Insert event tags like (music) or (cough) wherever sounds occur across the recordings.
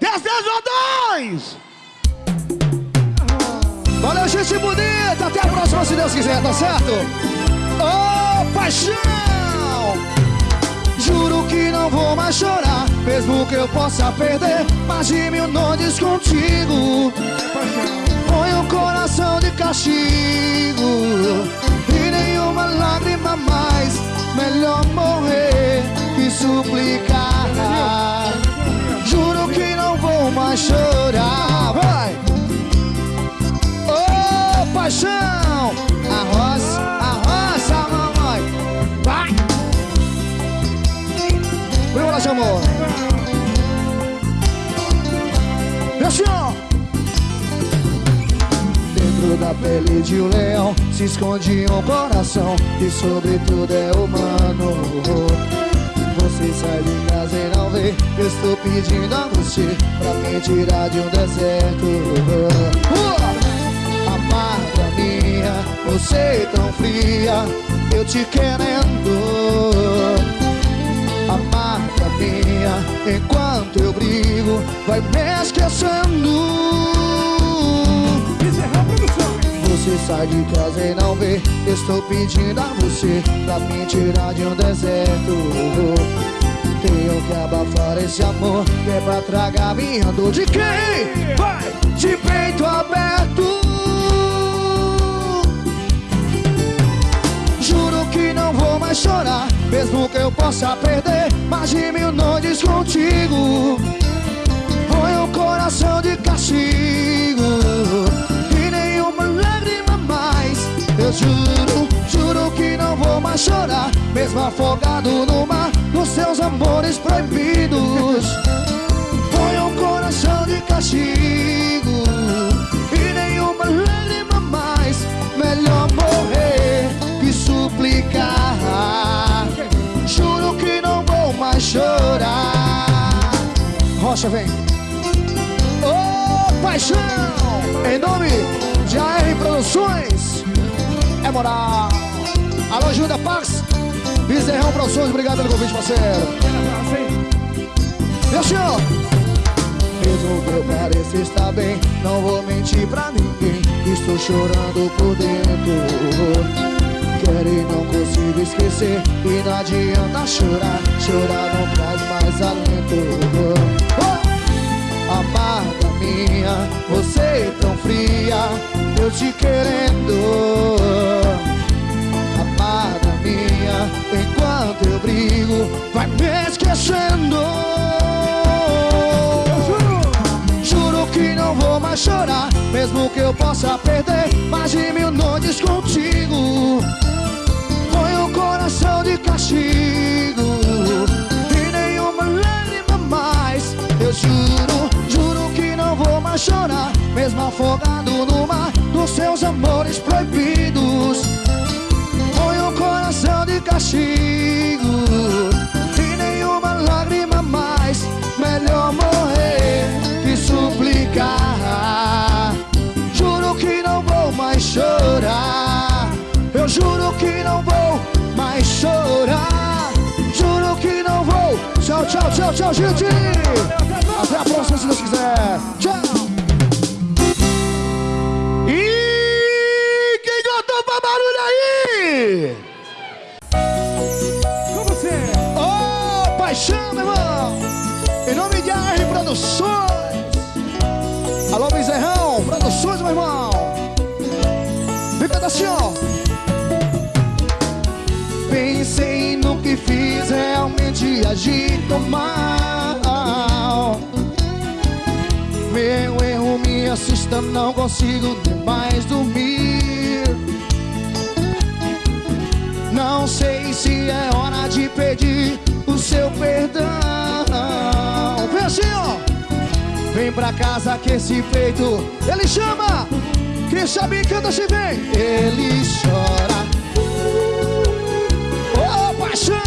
10, 10 ou 2! Valeu, gente bonita! Até a próxima, se Deus quiser, tá certo? Ô, oh, paixão! Juro que não vou mais chorar Mesmo que eu possa perder Mais de mil noites contigo Põe o coração de castigo E nenhuma lágrima mais Melhor morrer que suplicar Juro mais chorar Vai! Ô, oh, paixão! Arroz, arroz, mamãe Vai! Lá, amor Desce, ó! Dentro da pele de um leão Se esconde um coração Que sobretudo é humano você sai de casa e não vê. Eu estou pedindo a você Pra me tirar de um deserto. Uh! Amada minha Você tão fria Eu te querendo. Amada minha Enquanto eu brigo Vai me esquecendo você sai de casa e não vê. Estou pedindo a você Pra me tirar de um deserto. Tenho que abafar esse amor Que é pra tragar minha dor De quem? Vai! De peito aberto. Juro que não vou mais chorar Mesmo que eu possa perder. Mais de mil noites contigo. Põe o coração de castigo Eu juro, juro que não vou mais chorar. Mesmo afogado no mar Dos seus amores proibidos. Põe um coração de castigo. E nenhuma lágrima mais. Melhor morrer que suplicar. Juro que não vou mais chorar. Rocha, vem. Ô oh, paixão! Em nome de AR Produções é moral. Alô, Júlia Pax, Bezerrão Produções, obrigado pelo convite, parceiro. Meu senhor. Mesmo que eu pareça estar bem, não vou mentir pra ninguém. Estou chorando por dentro. Quero e não consigo esquecer E não adianta chorar Chorar não traz mais alento oh! Amada minha Você fria Eu te querendo. Enquanto eu brigo Vai me esquecendo. Juro. Que não vou mais chorar Mesmo que eu possa perder Mais de mil noites contigo. Põe o coração de castigo E nenhuma lágrima mais. Eu juro, juro chorar Mesmo afogado no mar Dos seus amores proibidos. Coração de castigo E nenhuma lágrima mais. Melhor morrer que suplicar. Juro que não vou mais chorar. Eu juro que não vou mais chorar. Juro que não vou. Tchau, tchau, tchau, tchau, gente. Até a próxima se Deus quiser. Tchau aí! paixão, meu irmão. Em nome de AR Produções. Alô, Bezerrão, Produções, meu irmão. Fica assim, ó. Pensei no que fiz, realmente agi tão mal. Meu erro me assusta, não consigo mais dormir. Não sei se é hora de pedir seu perdão. Vem assim, ó. Vem pra casa que esse peito Ele chama. Quem sabe canta se vem. Ele chora. Oh, paixão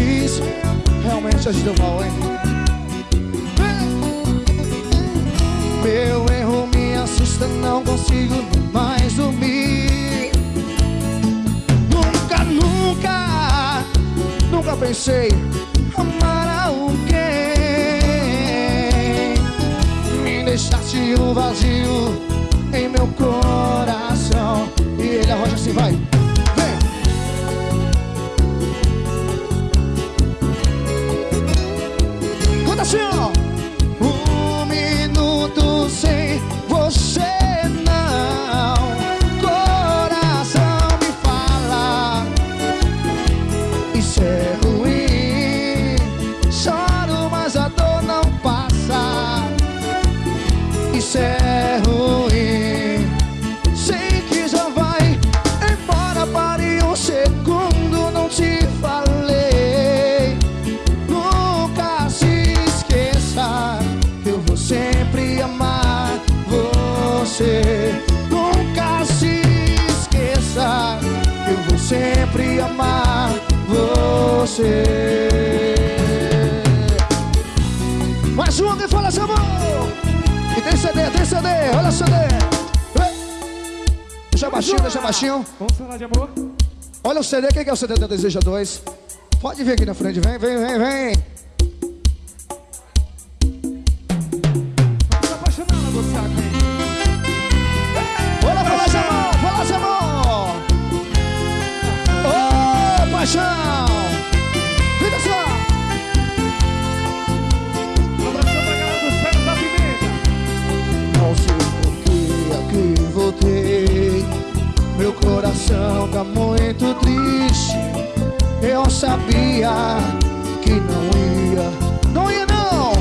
fiz Realmente a gente deu mal, hein? Meu erro me assusta, não consigo mais dormir Nunca, nunca, nunca pensei você. Mais uma que fala essa mão. E tem CD, tem CD, olha CD. Deixa baixinho, deixa baixinho. Vamos falar de amor? Olha o CD, quem que é o CD da Deseja 2? Pode vir aqui na frente, vem, vem, vem, vem. Sabia que não ia. Não ia não.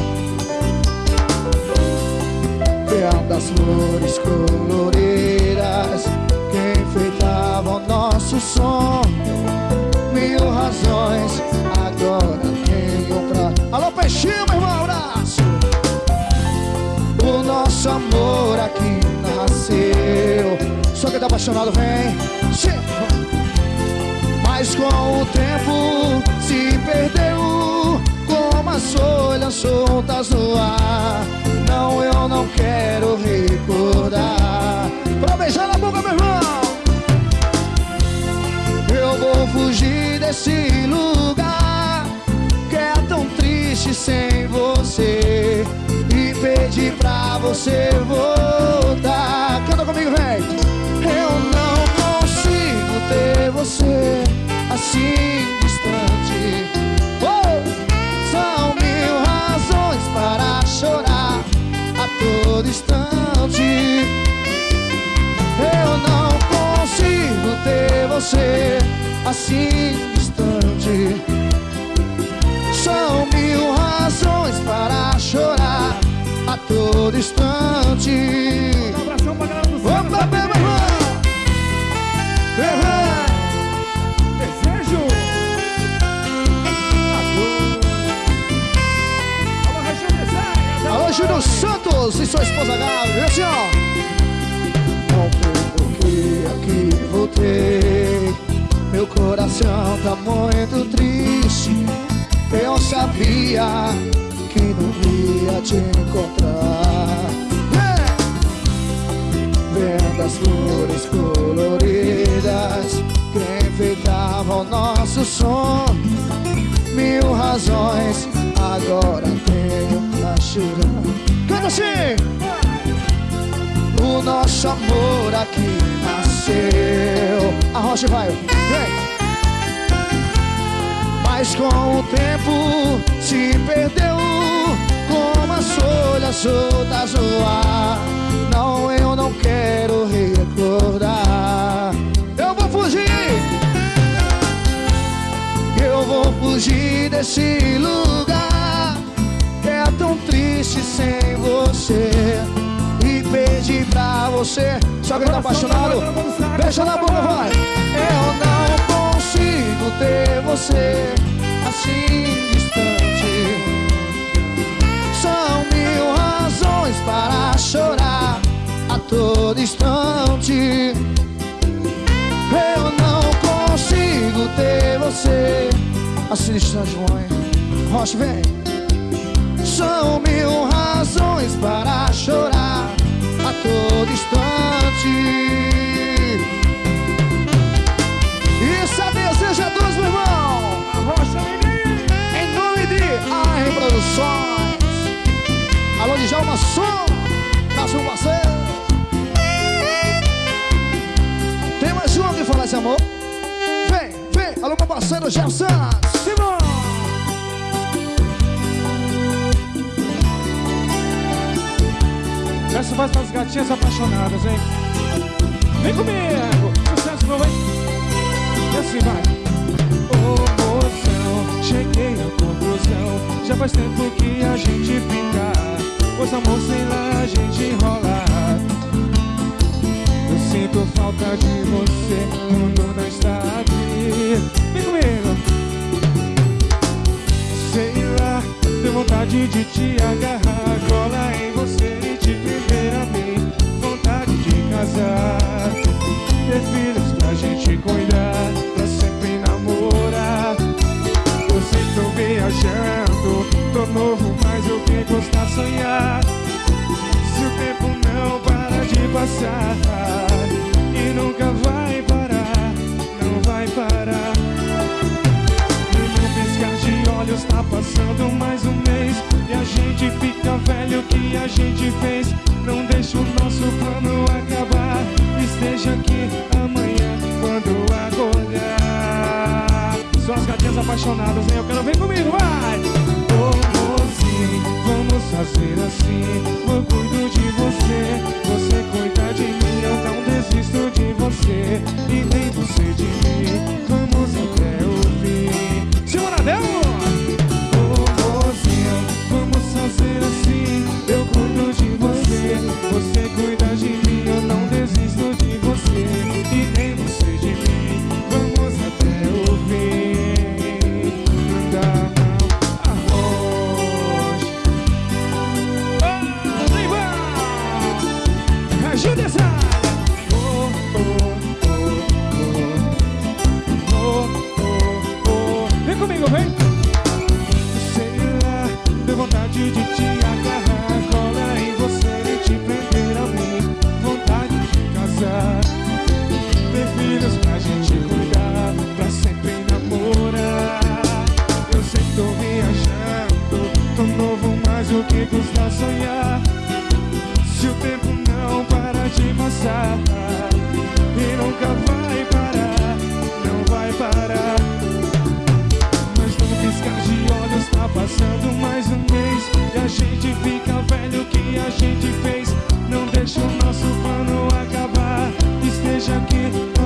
Vendo as flores coloridas que enfeitavam nosso sonho mil razões Agora tenho pra... Alô, peixinho, meu irmão, abraço O nosso amor aqui nasceu Só quem tá apaixonado vem Mas com o tempo se perdeu Como as folhas soltas no ar. Não, eu não quero recordar. Pra beijar na boca, meu irmão. Eu vou fugir desse lugar Que é tão triste sem você. E pedir pra você voltar. Canta comigo, vem Eu não consigo ter você assim distante. Oh! São mil razões para chorar a todo instante. Eu não consigo ter você assim distante. São mil razões para chorar a todo instante. Um abração pra galera do Opa, E sua esposa Gabi, assim ó Não foi porque aqui voltei meu coração tá muito triste. Eu sabia que não ia te encontrar. Vendo as flores coloridas Que enfeitavam nosso sonho Mil razões agora tenho chorar Canta assim! O nosso amor aqui nasceu. A rocha vai, vem. Mas com o tempo se perdeu. Como as folhas soltas no ar. Não, eu não quero recordar. Eu vou fugir. Eu vou fugir desse lugar Que é tão triste sem você e pedir pra você. Se alguém tá apaixonado, beija na boca, vai. Eu não consigo ter você assim distante. São mil razões para chorar a todo instante. Eu não consigo ter você assim distante, mãe. Rocha, vem. São mil razões para chorar a todo instante. Isso é desejo é dos, meu irmão. Rocha Menino. Em nome de AM Produções. Alô, Djalma Som. Um parceiro. Tem mais um que falar esse amor? Vem, vem. Alô, meu parceiro Jefferson. Essa vai para as gatinhas apaixonadas, hein? Vem comigo! Sucesso novo, hein? E assim vai. Ô moção, cheguei à conclusão. Já faz tempo que a gente fica. Pois amor, sei lá, a gente enrola. Eu sinto falta de você quando não está aqui. Vem comigo! Sei lá, tenho vontade de te agarrar, colar em você e te mim. Casar, ter filhos pra gente cuidar, pra sempre namorar. Eu sei tô viajando, tô novo, mas eu que gostar sonhar. Se o tempo não para de passar, e nunca vai parar, não vai parar. E piscar de olhos tá passando mais um mês E a gente fica velho, o que a gente fez Não deixa o nosso plano acabar. Esteja aqui amanhã quando acordar. São as gatinhas apaixonadas, hein? Eu quero ver comigo, vai! Ô mocinho, vamos fazer assim. Eu cuido de você, você cuida de mim Eu não desisto de você. E nem você de mim você, cuida viajando, tô novo, mas o que custa sonhar? Se o tempo não para de passar E nunca vai parar, não vai parar. Mas num piscar de olhos tá passando mais um mês E a gente fica velho, o que a gente fez? Não deixa o nosso plano acabar Esteja aqui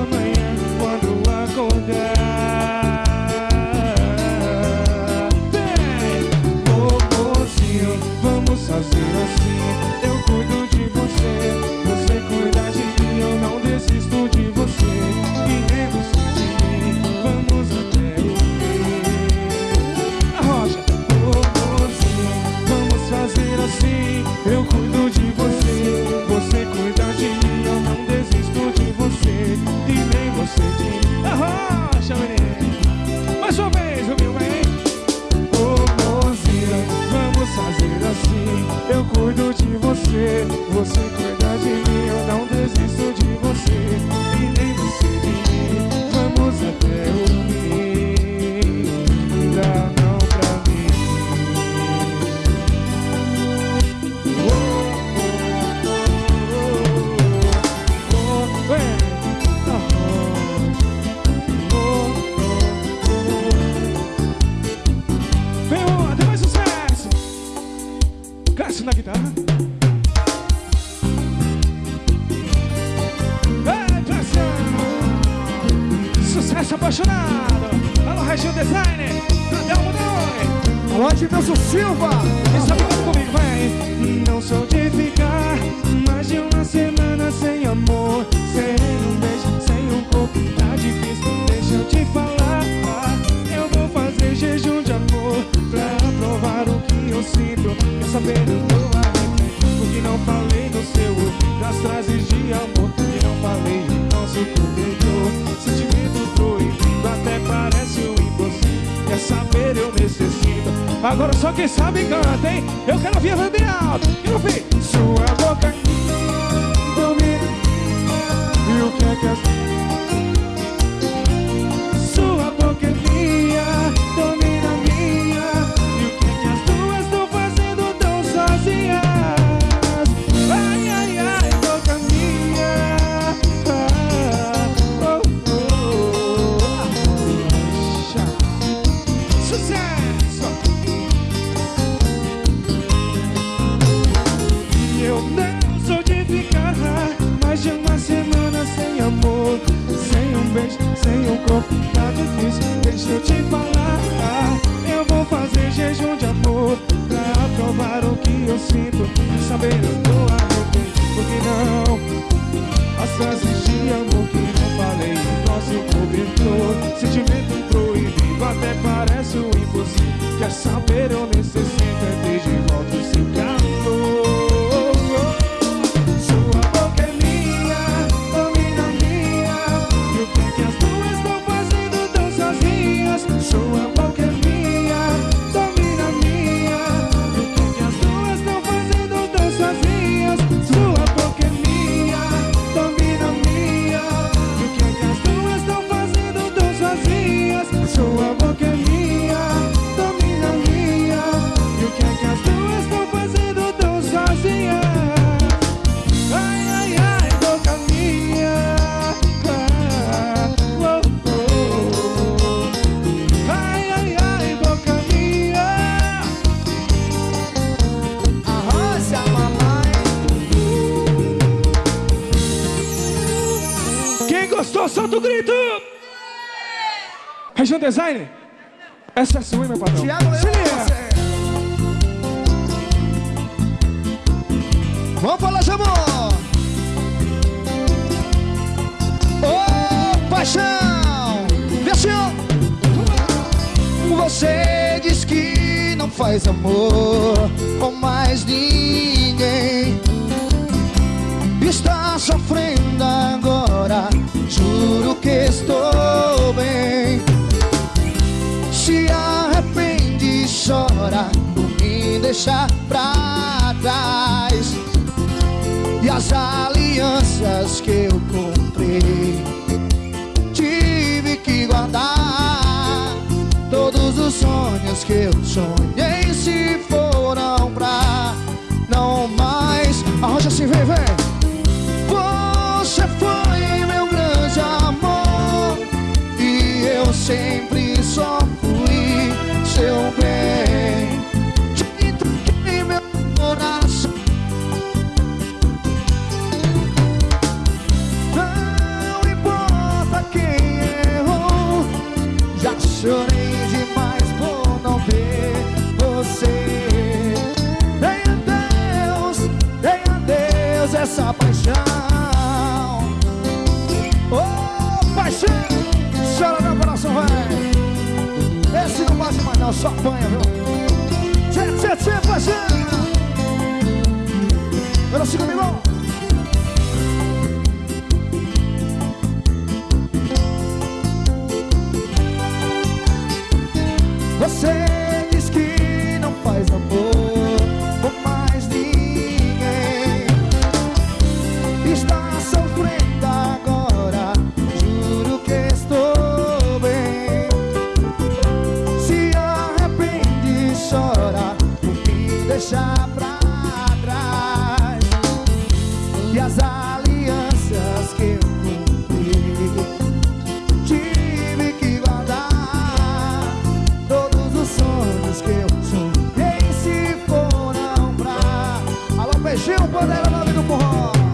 você, você cuida de mim Agora só quem sabe canta, hein? Eu quero ouvir bem alto. Quero ouvir. Sua boca domina. E o que é que as o tá difícil Deixa eu te falar. Eu vou fazer jejum de amor Pra provar o que eu sinto. Saber eu tô amor Porque não? As frases de amor que eu falei Nosso cobertor Sentimento proibido Até parece o impossível. Quer saber? Eu nem sei. Design? Essa é sua, meu patrão. Tiago Leão, Vamos falar de amor. Ô, oh, paixão. Desce, Você diz que não faz amor com mais ninguém. Está sofrendo agora. Juro que estou bem chora por me deixar pra trás. E as alianças que eu comprei Tive que guardar. Todos os sonhos que eu sonhei se foram pra não mais. Arroja assim, vem, vem. Você foi meu grande amor E eu sempre Gil Bandeira, nome do forró.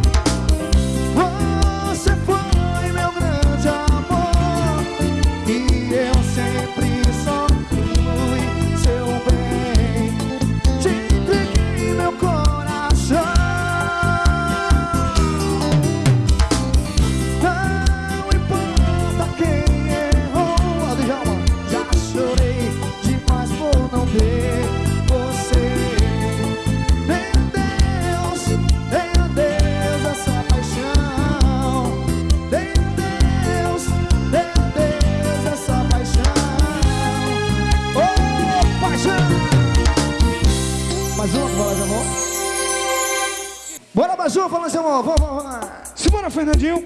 Amor, vamos, vamos lá. Simbora, Fernandinho.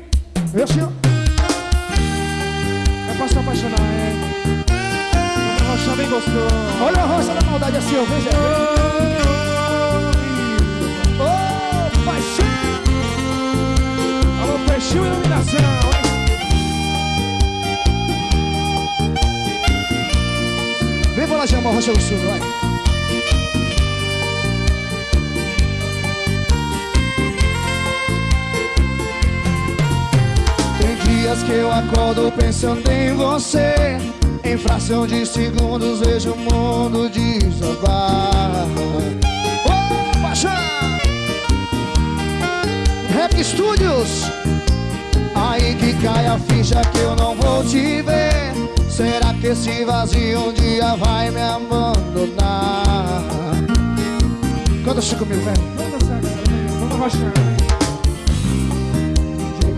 Eu, senhor. É pra se apaixonar, é. Uma rocha bem gostoso. Olha a roça da maldade assim, ó. Veja. Ô, oh, paixão. Alô, peixinho iluminação, hein? Vem pra lá chamar a rocha gostoso, vai. Dias que eu acordo pensando em você Em fração de segundos vejo o mundo desabar Ô, paixão! Rap Studios Aí que cai a ficha que eu não vou te ver Será que esse vazio um dia vai me abandonar? Canta assim comigo, velho dançar, galera. Vamos rochar, hein?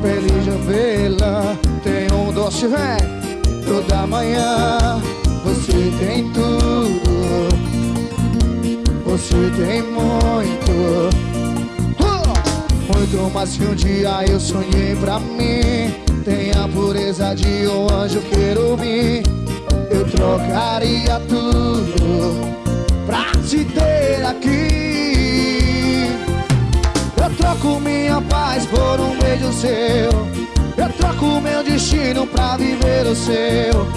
Feliz de vê-la Tem um doce, vem Toda manhã. Você tem tudo Você tem muito! Muito mais que um dia eu sonhei pra mim. Tem a pureza de um anjo querubim. Eu trocaria tudo seu. Eu troco meu destino pra viver o seu.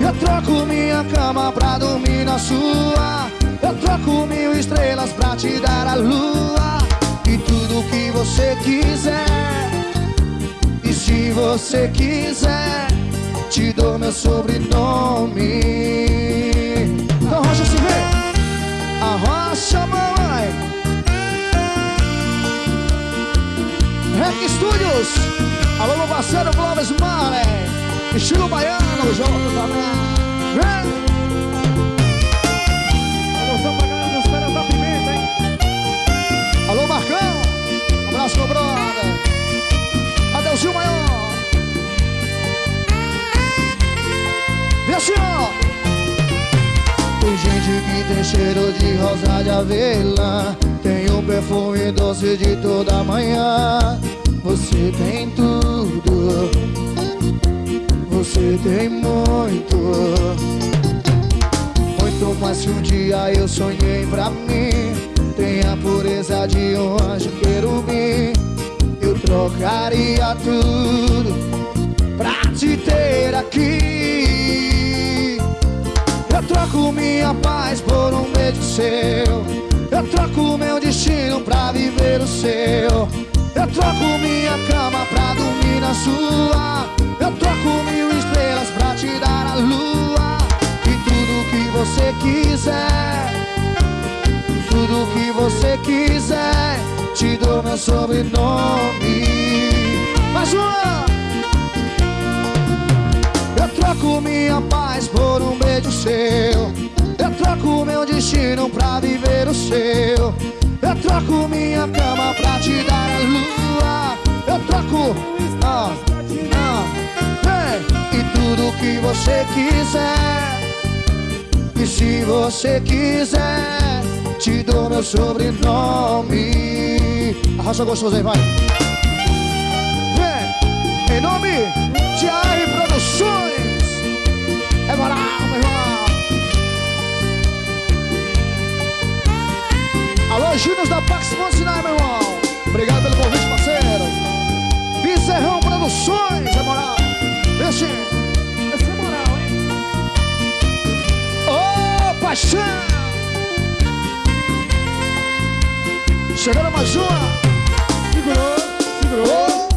Eu troco minha cama pra dormir na sua. Eu troco mil estrelas pra te dar a lua. E tudo que você quiser. E se você quiser Te dou meu sobrenome. Então Rocha se vê. A Rocha mamãe Rec Studios. Alô, meu Clóvis Marley Estilo baiano, junto também Vem! Alô, pra galera dos caras da pimenta, hein? Alô, Marcão Abraço, meu brother. Adeusinho Maior. Vem assim, Tem gente que tem cheiro de rosa de avelã Tem o perfume doce de toda manhã Você tem tudo. Você tem muito. Muito mais que um dia eu sonhei pra mim. Tem a pureza de um anjo querubim. Eu trocaria tudo Pra te ter aqui. Eu troco minha paz por um beijo seu. Eu troco meu destino pra viver o seu Eu troco minha cama pra dormir na sua. Eu troco mil estrelas pra te dar a lua. E tudo que você quiser Tudo que você quiser Te dou meu sobrenome. Mais uma! Eu troco minha paz por um beijo seu. Eu troco meu destino pra viver o seu Eu troco minha cama pra te dar a lua. Eu troco ah, ah, vem. E tudo que você quiser. E se você quiser Te dou meu sobrenome. Arrasta gostoso aí, vai. Vem, em nome de AR Produções. É moral, Alô, Júnior da Pax Monsinai, meu irmão. Obrigado pelo convite, parceiro. Bezerrão Produções, é moral. Deixa Essa é moral, hein? Ô, paixão! Chegando mais uma. Segurou, segurou.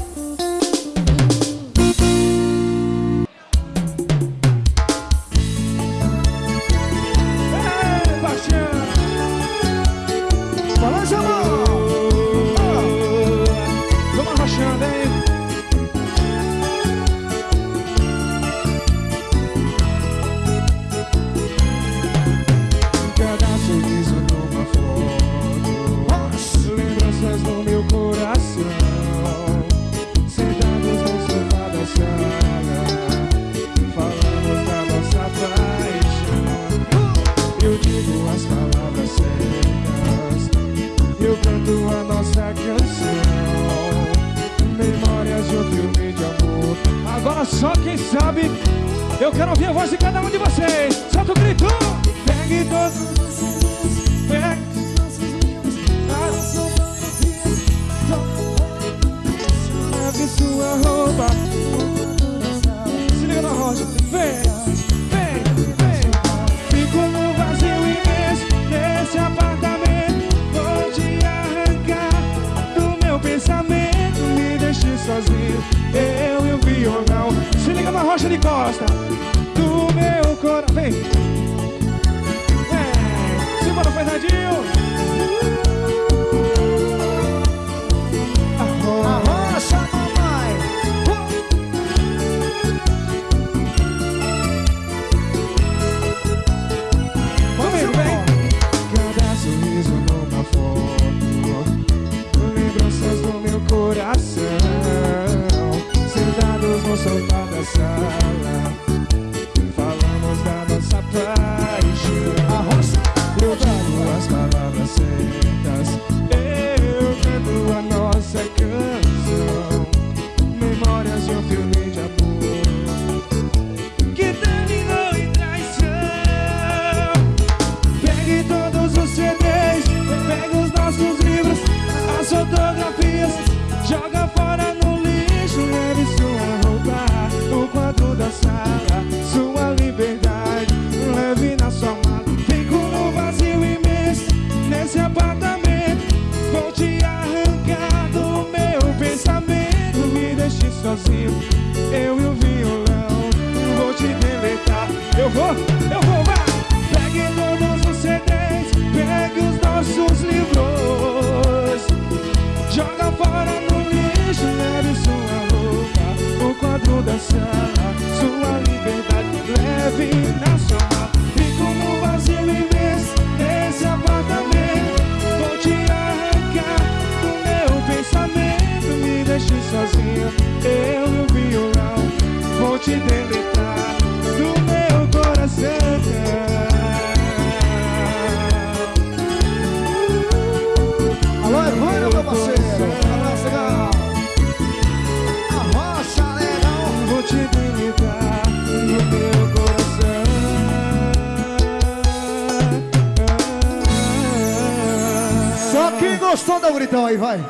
aí, vai.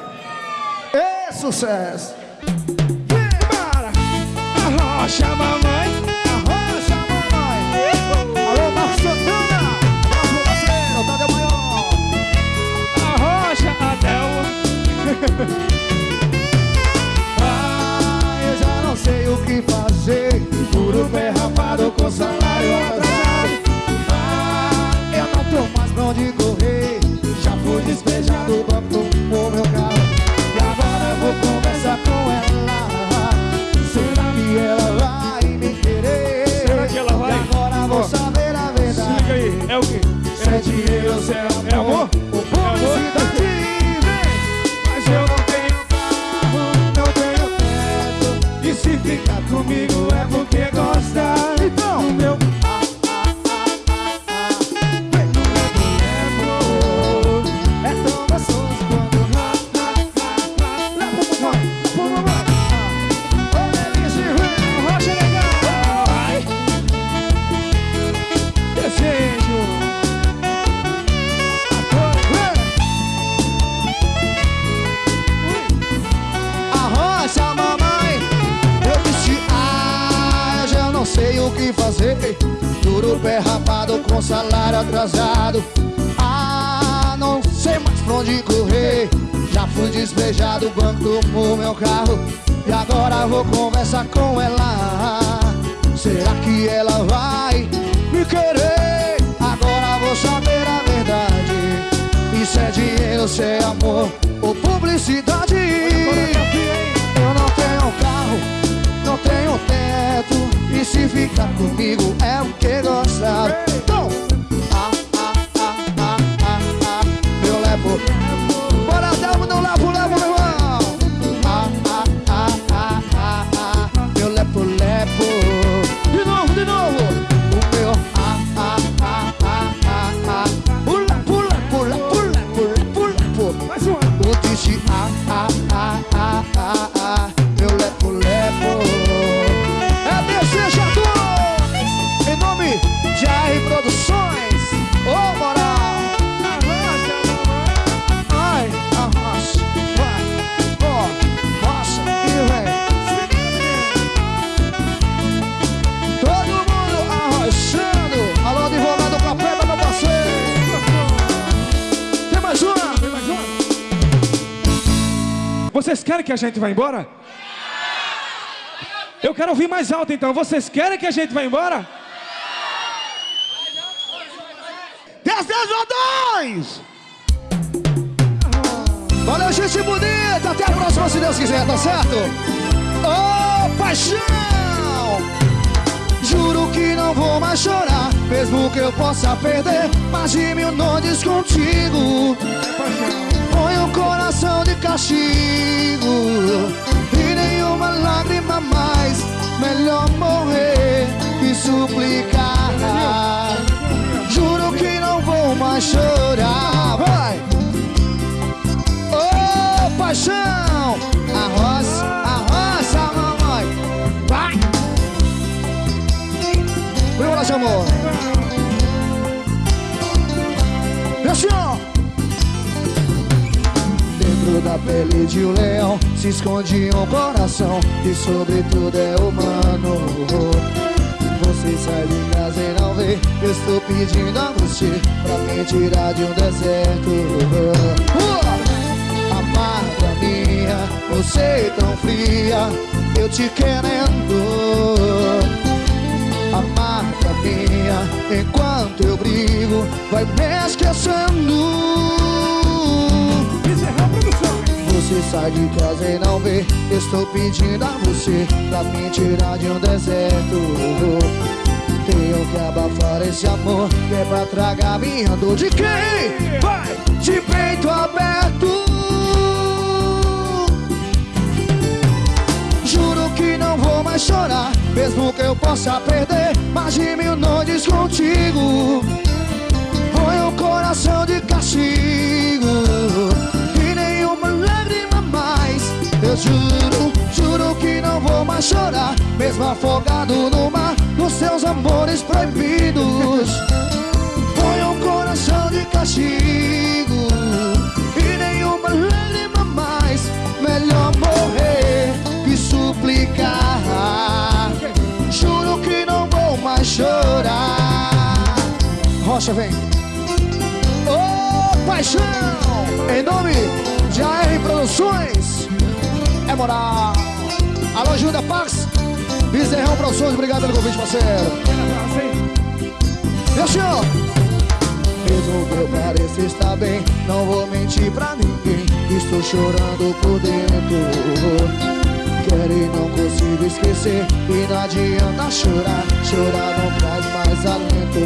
É sucesso. Vem, a Arrocha, mamãe. Arrocha, mamãe. Alô, Marcos Santana. Tá parceiro, Tadeu Maior. Arrocha, Adel. (laughs) ah, eu já não sei o que fazer. Juro derrapado com salário atrasado. Ah, eu não tô mais pra onde correr. Já fui despedido. com que fazer. Juro pé rapado com salário atrasado. Ah, não sei mais pra onde correr. Já fui despejado, o banco tomou meu carro. E agora vou conversar com ela. Será que ela vai me querer? Agora vou saber a verdade. Isso é dinheiro, isso é amor ou publicidade? E se ficar comigo é o que gosta. Vocês querem que a gente vá embora? Eu quero ouvir mais alto então. Vocês querem que a gente vá embora? 10, 10 dois! Valeu, gente bonita! Até a próxima, se Deus quiser, tá certo? Ô, oh, paixão! Juro que não vou mais chorar Mesmo que eu possa perder Mais de mil noites contigo Põe o coração de castigo E nenhuma lágrima mais. Melhor morrer que suplicar. Juro que não vou mais chorar. Vai! paixão! Arroça, arroça, mamãe. Vai! Vamos lá, amor Pele de um leão Se esconde um coração Que sobretudo é humano. Você sai de casa e não vê Eu estou pedindo a você Pra me tirar de um deserto. Uh! amada minha Você tão fria, eu te querendo. Amada minha, enquanto eu brigo Vai me esquecendo você sai de casa e não vê. Estou pedindo a você Pra me tirar de um deserto. Tenho que abafar esse amor Que é pra tragar minha dor. De quem? Vai! De peito aberto. Mais chorar Mesmo que eu possa perder. Mais de mil noites contigo juro, juro que não vou mais chorar. Mesmo afogado no mar Nos seus amores proibidos. Põe o coração de castigo. E nenhuma lágrima mais. Melhor morrer que suplicar chorar. Rocha, vem. Ô, paixão! Em nome de AR Produções moral Alô, Júlia Pax Bezerrão Produções, obrigado pelo convite, parceiro. Meu senhor. Mesmo que eu pareça estar bem. Não vou mentir pra ninguém. Estou chorando por dentro. Quero e não consigo esquecer. E não adianta chorar, chorar não traz mais alento!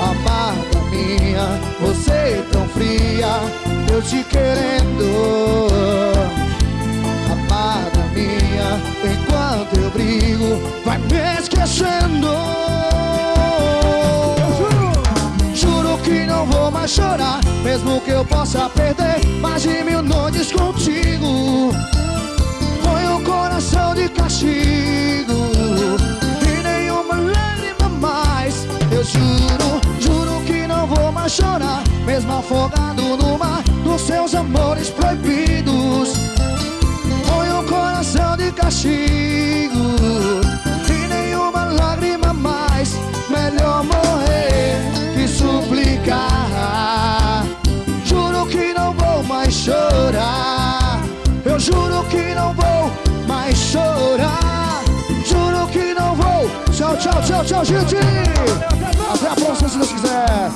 Amada minha, você tão fria, eu te querendo enquanto eu brigo, vai me esquecendo Juro. que não vou mais chorar, mesmo que eu possa perder mais de mil noites contigo. Coração de castigo. E nenhuma lágrima mais. Eu juro, juro que não vou mais chorar Mesmo afogado no mar Dos seus amores proibidos castigo. E nenhuma lágrima mais Melhor morrer que suplicar. Juro que não vou mais chorar. Eu juro que não vou mais chorar. Juro que não vou. Tchau, tchau, tchau, tchau, gente. Até a próxima, se Deus quiser